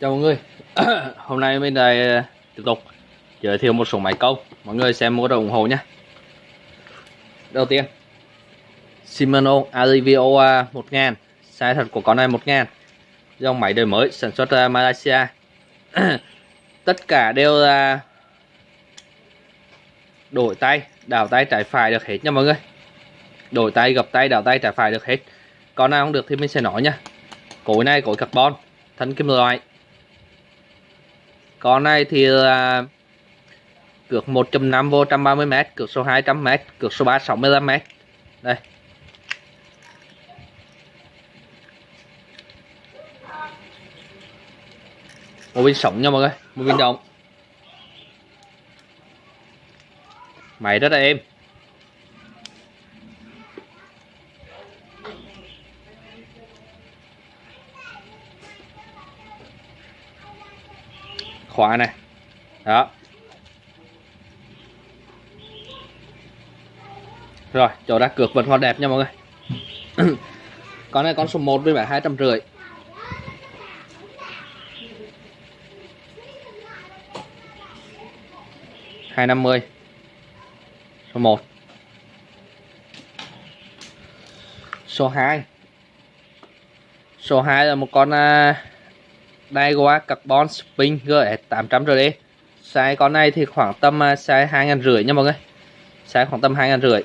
Chào mọi người. Hôm nay mình lại ờ, tiếp tục giới thiệu một số máy câu. Mọi người xem mua đồng ủng hộ nhé. Đầu tiên Shimano Alivio 1000 Size thật của con này 1000 Dòng máy đời mới sản xuất Malaysia. Tất cả đều là Đổi tay, đảo tay trái phải được hết nha mọi người. Đổi tay, gập tay, đảo tay trái phải được hết. Con nào không được thì mình sẽ nói nha. Cối này cối carbon Thân kim loại con này thì là cược 1.5 vô 130 m, cược số 200 m, cược số 3 65 m. Đây. Một bên sống nha mọi người, một bên động. Máy rất là êm. Khóa này. Đó. Rồi chỗ ra cược vẫn còn đẹp nha mọi người. Con này con số 1 với bản hai trăm rưỡi. Hai năm mươi. Số 1 số 2 số 2 là một con uh, Daiwa Carbon Spin GS 800 RD size con này thì khoảng tầm à, size hai ngàn rưỡi nha mọi người. Size khoảng tầm hai ngàn rưỡi.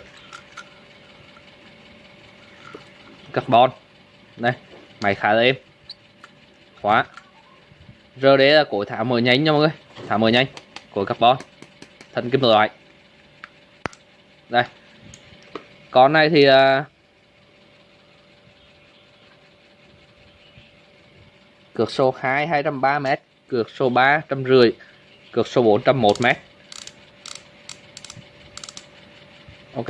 Carbon. Đây máy khá là êm. Khóa. RD là cối thả mở nhanh nha mọi người. Thả mở nhanh cối carbon. Thân kim loại. Đây. Con này thì uh, cược số 2 203 m cược số 3 150 cược số 4 101 m Ok.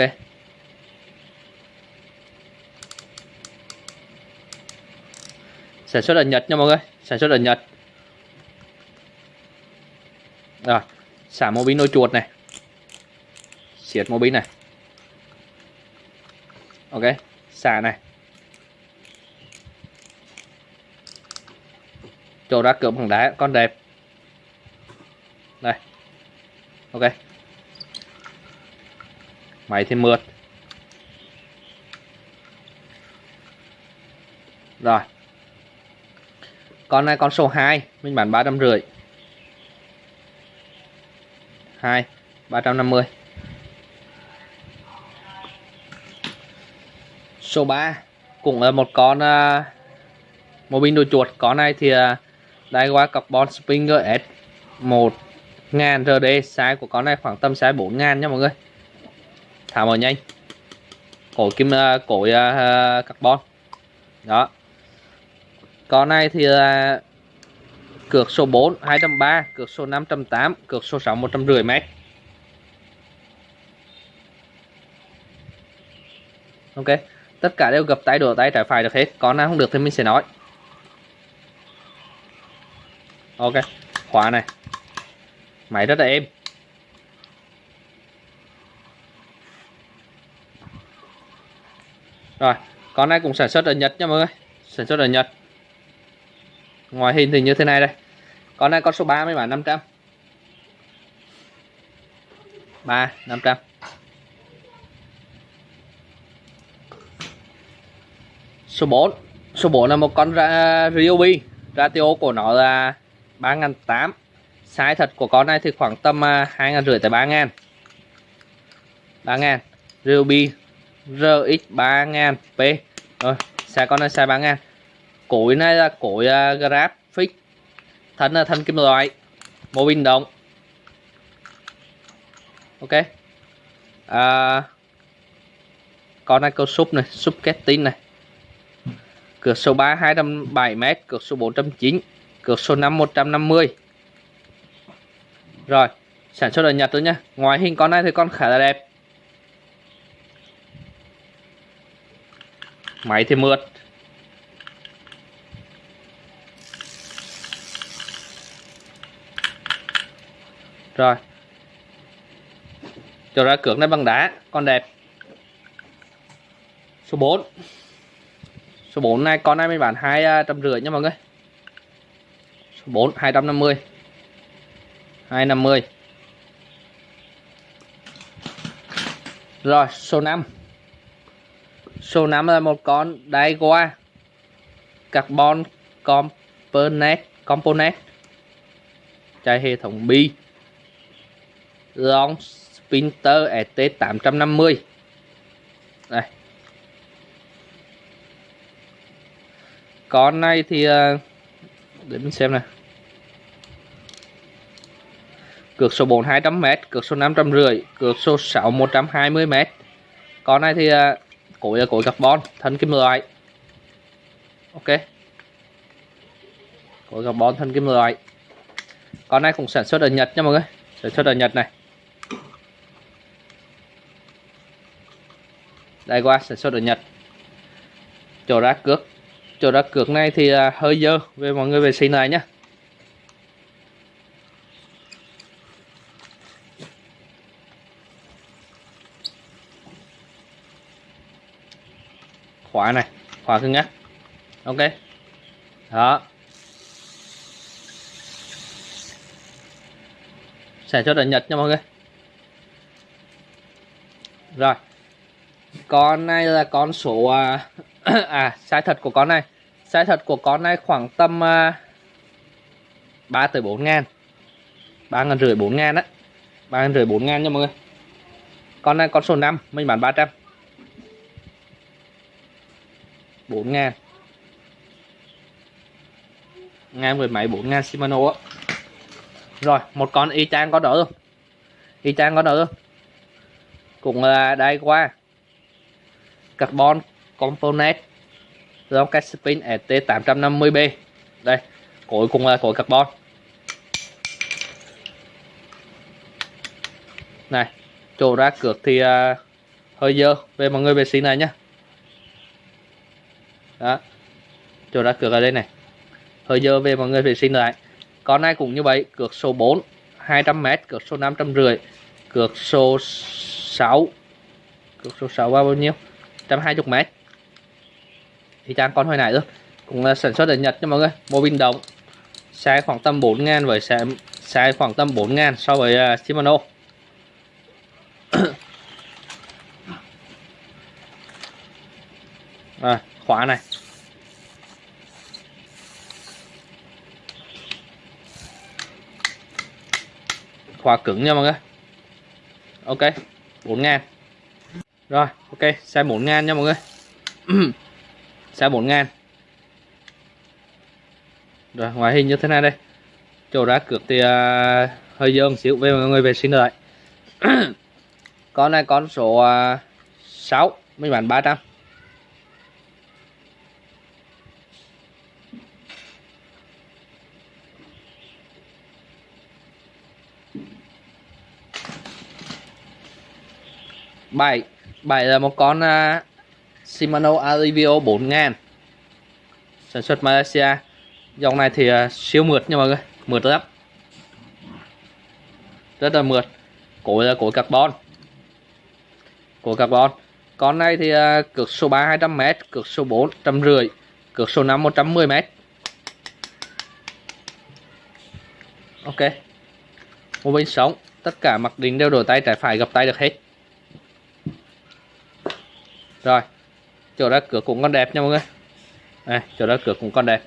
Sản xuất ở Nhật nha mọi người. Sản xuất ở Nhật. Rồi, xả mô bin nôi chuột này. Xiết mô bin này. Ok, xả này. Chỗ ra cửa bằng đá con đẹp. Đây. Ok. Máy thì mượt. Rồi. Con này con số 2 mình bán ba trăm rưỡi. Hai ba trăm năm mươi. Số 3 cũng là một con à, uh, một pin đồ chuột. Con này thì uh, Daiwa Carbon Springer S 1000 RD size của con này khoảng tầm size 4000 nha mọi người. Thả mở nhanh. Cổ kim uh, cổ uh, carbon. Đó. Con này thì là uh, cược số 4 230 cược số 508 cược số 6 150 m ok. Tất cả đều gập tay đổ tay trái phải được hết. Con nào không được thì mình sẽ nói ok, khóa này. Máy rất là êm. Rồi, con này cũng sản xuất ở Nhật nha mọi người. Sản xuất ở Nhật. Ngoài hình thì như thế này đây. Con này con số 3 mấy bản 500 3 500 số 4 số 4 là một con ra, Ryobi. Ratio của nó là 3.800 size thật của con này thì khoảng tầm 2.500 à, tới 3.000 3.000 Ruby RX 3000P rồi size con này size 3000 cối này là cối à, uh, graphic thân là thân kim loại mô bin động. Ok. À, con này câu súp này súp kết kettin này. Cửa số 3 207m cửa số 409 cược số 5 150 rồi, sản xuất ở Nhật thôi nhá. Ngoài hình con này thì con khá là đẹp. Máy thì mượt. Rồi. Cho ra cược này bằng đá, con đẹp. Số 4 số 4 này con này mình bán hai à, trăm rưỡi nha mọi người. 4 250 250 rồi, số 5 số 5 là một con Daiwa carbon component component. Chạy hệ thống bi long spinter ST 850 đây. Con này thì ờ, để mình xem này cược số 4 200m cược số 550 cược số 6 120m con này thì à, cối là cối carbon, thân kim loại. Ok. Cối carbon, thân kim loại. Con này cũng sản xuất ở Nhật nha mọi người. Sản xuất ở Nhật này. Đây qua, sản xuất ở Nhật. Chỗ ra cước chỗ ra cược này thì à, hơi dơ. Về mọi người vệ sinh này nhé khóa này khóa cứng nhắc ok. Đó. Sản xuất ở Nhật nha mọi người. Rồi. Con này là con số à, à sai thật của con này. Sai thật của con này khoảng tầm à, 3 tới 4 ngàn. 3 ngàn rưỡi 4 ngàn á. 3 ngàn rưỡi 4 ngàn nha mọi người. Con này con số 5 mình bán 300 bộ Nga. Nga về máy bộ Nga Shimano á. Rồi một con y chang có đỡ luôn y chang có đỡ luôn cũng là đây qua. Carbon component giống cái spin ST850B đây cuối cùng là cối carbon. Này chỗ ra cược thì uh, hơi dơ. Về mọi người vệ sinh này nhá đó. Chỗ ra cược ở đây này. Hơi giờ về mọi người vệ sinh lại. Con này cũng như vậy cược số 4 200m cược số 550 cược số 6 cược số 6 bao nhiêu? 120m thì trang con hồi nãy thôi cũng là sản xuất ở Nhật nha mọi người. Mô bình động sai khoảng tầm 4 ngàn với xe sai khoảng tầm 4 ngàn so với uh, Shimano. À, khóa này. Khóa cứng nha mọi người. Ok 4 ngàn. Rồi ok xe 4 ngàn nha mọi người. Xe 4 ngàn. Rồi ngoại hình như thế này đây. Chỗ ra cược thì uh, hơi dơ một xíu về mọi người vệ sinh lại. Con này con số uh, 6 mình bán 300 bảy. Bảy là một con uh, Shimano Alivio 4000 sản xuất Malaysia. Dòng này thì uh, siêu mượt nha mọi người. Mượt lắm. Rất là mượt. Cối là cối carbon. Cối carbon. Con này thì à, uh, cược số 3 200m cược số 4 150 cược số 5 110m ok. Một bên sống tất cả mặc định đều đổi tay trái phải gặp tay được hết rồi, chỗ ra cửa cũng còn đẹp nha mọi người. Đây, chỗ ra cửa cũng còn đẹp.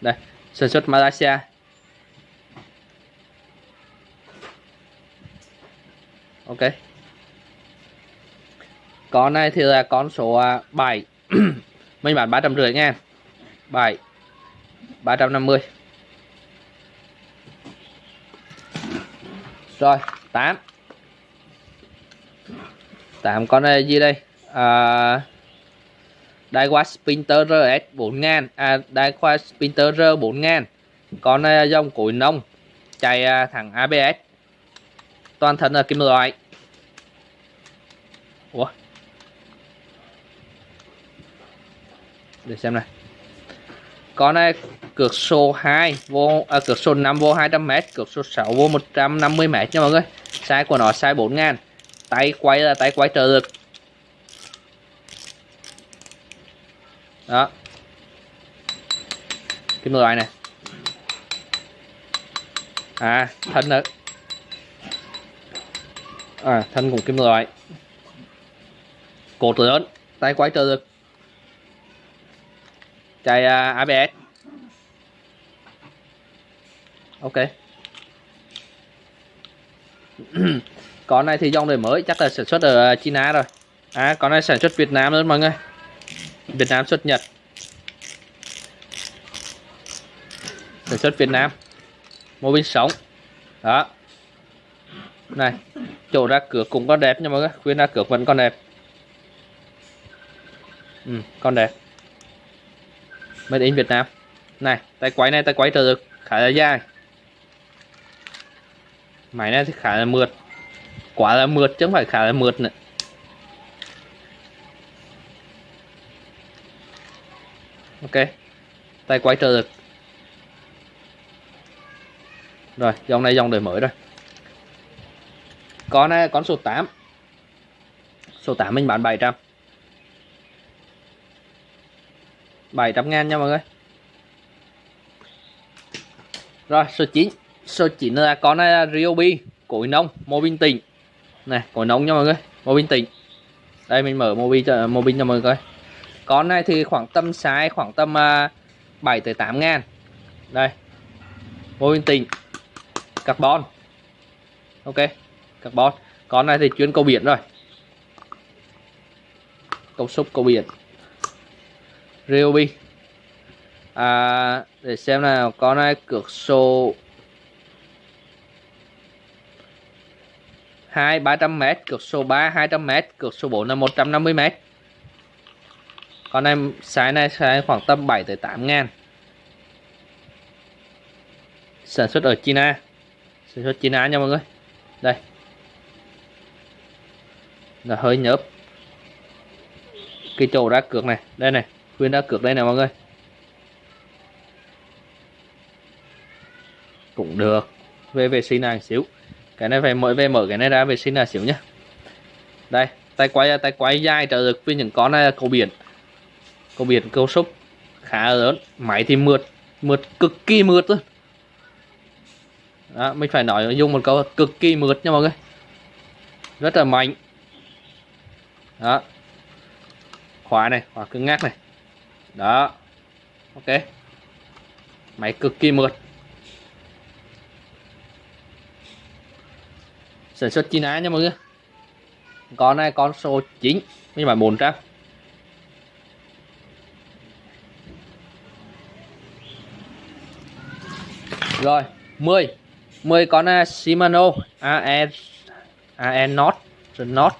Đây, sản xuất Malaysia. Ok. Con này thì là con số à, 7 mình bán 350 ngàn 7 350 rồi 8 8 con này gì đây? À, Daiwa Sprinter RS 4000 à Daiwa Sprinter R 4000 à, con uh, dòng cối nông chạy uh, thẳng ABS toàn thân là kim loại. Ủa? Để xem này. Con này cược số 2 vô à, cược số 5 vô 200m cược số 6 vô 150m nha mọi người. Size của nó size 4000 tay quay là tay quay trợ lực. Đó. Kim loại này. À thân nữa à thân cùng kim loại cột lớn tay quay trợ lực chạy à, uh, ABS ok. Con này thì dòng đời mới chắc là sản xuất ở China rồi. À con này sản xuất Việt Nam luôn mọi người. Việt Nam xuất Nhật. Sản xuất Việt Nam. Mô bên sống. Đó. Này chỗ ra cửa cũng có đẹp nha mọi người. Khuyên ra cửa vẫn còn đẹp. Ừ, con đẹp. Made in Việt Nam. Này tay quay này tay quay trở được. Khá là dài. Máy này thì khá là mượt. Quá là mượt chứ không phải khá là mượt nữa. Ok. Tay quay trở được. Rồi dòng này dòng đời mới rồi. Con này con số 8 số 8 mình bán 700 700 ngàn nha mọi người. Rồi, số 9 số 9 là con này là Ryobi, cối nông, mô bình tỉnh này cối nông nha mọi người, mô bình tỉnh đây, mình mở mô bin cho, mô bin cho mọi người coi con này thì khoảng tầm size khoảng tầm à, uh, 7 tới 8 ngàn. Đây. Mô bin tỉnh carbon. Ok carbon. Con này thì chuyên câu biển rồi. Câu xúc câu biển. Ryobi. À, để xem nào con này cược số hai ba trăm m cược số 3 200 m cược số 4 là 150 m con em sái này sái khoảng tầm 7 tới 8 ngàn. Sản xuất ở China. Sản xuất China nha mọi người. Đây. Là hơi nhớp. Cái chỗ đá cược này. Đây này. Khuyên đá cược đây này mọi người. Cũng được. Về vệ sinh này xíu. Cái này phải mỗi về mở cái này ra vệ sinh là xíu nhá. Đây. Tay quay tay quay dài trợ lực với những con này là cầu biển có biển câu xúc khá lớn. Máy thì mượt. Mượt cực kỳ mượt luôn. Đó, mình phải nói dùng một câu cực kỳ mượt nha mọi người. Rất là mạnh. Đó. Khóa này khóa cứng ngắc này. Đó. Ok. Máy cực kỳ mượt. Sản xuất China nha mọi người. Con này con số 9 nhưng mà 400 rồi 10 10 con uh, Shimano. AE AE Not. Not.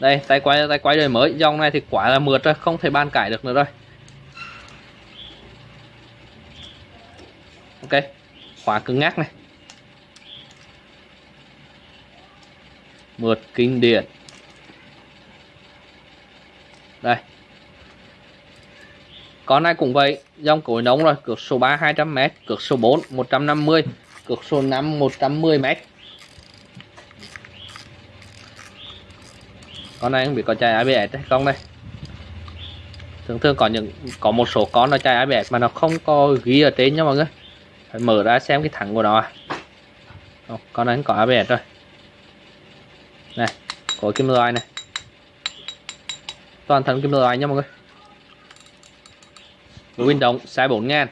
Đây tay quay tay quay đời mới. Dòng này thì quả là mượt rồi không thể ban cải được nữa rồi ok khóa cứng ngắc này. Mượt kinh điển. Đây con này cũng vậy dòng cối nóng rồi cược số 3 200m cược số 4 150 cược số 5 110m con này không biết có chạy ABS hay không đây. Thường thường có những có một số con nó chạy ABS mà nó không có ghi ở trên nha mọi người. Phải mở ra xem cái thẳng của nó à. Không, con này có ABS rồi. Này có kim loại này. Toàn thân kim loại nha mọi người. Win động size 4 ngàn.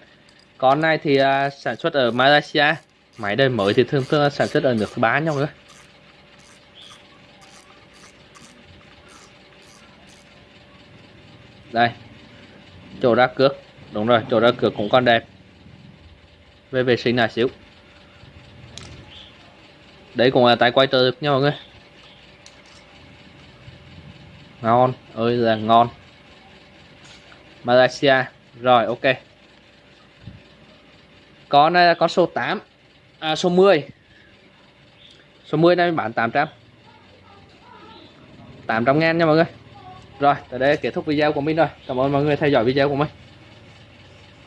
Con này thì uh, sản xuất ở Malaysia. Máy đời mới thì thường thường sản xuất ở nước thứ ba nhau nữa đây. Chỗ ra cước đúng rồi chỗ ra cước cũng còn đẹp. Về vệ sinh là xíu. Đấy cũng là tay quay trợ lực nha mọi người. Ngon. Ơi là ngon. Malaysia rồi ok. Con này là con số 8 à, số 10 số 10 này mình bán 800 800 ngàn nha mọi người. Rồi tới đây kết thúc video của mình rồi. Cảm ơn mọi người theo dõi video của mình.